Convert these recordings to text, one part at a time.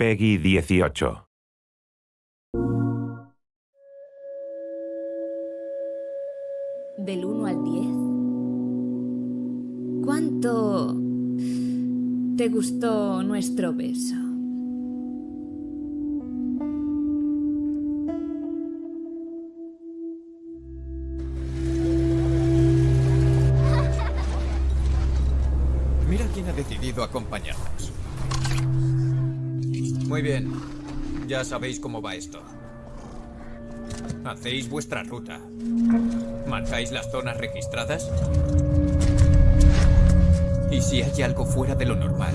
Peggy 18. Del 1 al 10. ¿Cuánto te gustó nuestro beso? Mira quién ha decidido acompañarnos. Muy bien. Ya sabéis cómo va esto. Hacéis vuestra ruta. Marcáis las zonas registradas. Y si hay algo fuera de lo normal.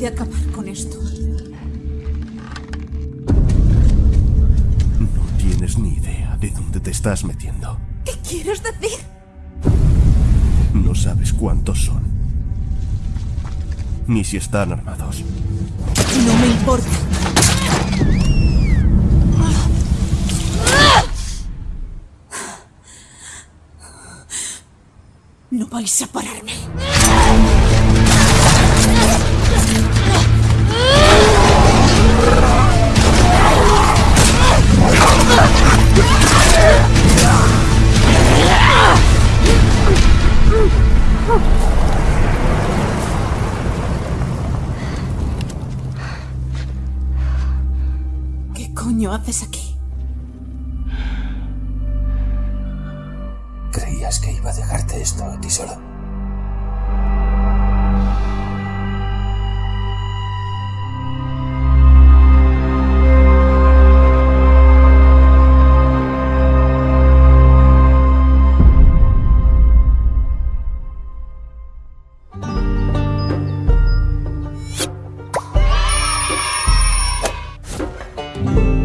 De acabar con esto. No tienes ni idea de dónde te estás metiendo. ¿Qué quieres decir? No sabes cuántos son. Ni si están armados. No me importa. No vais a pararme. ¿Qué coño haces aquí? ¿Creías que iba a dejarte esto a ti solo? Bye.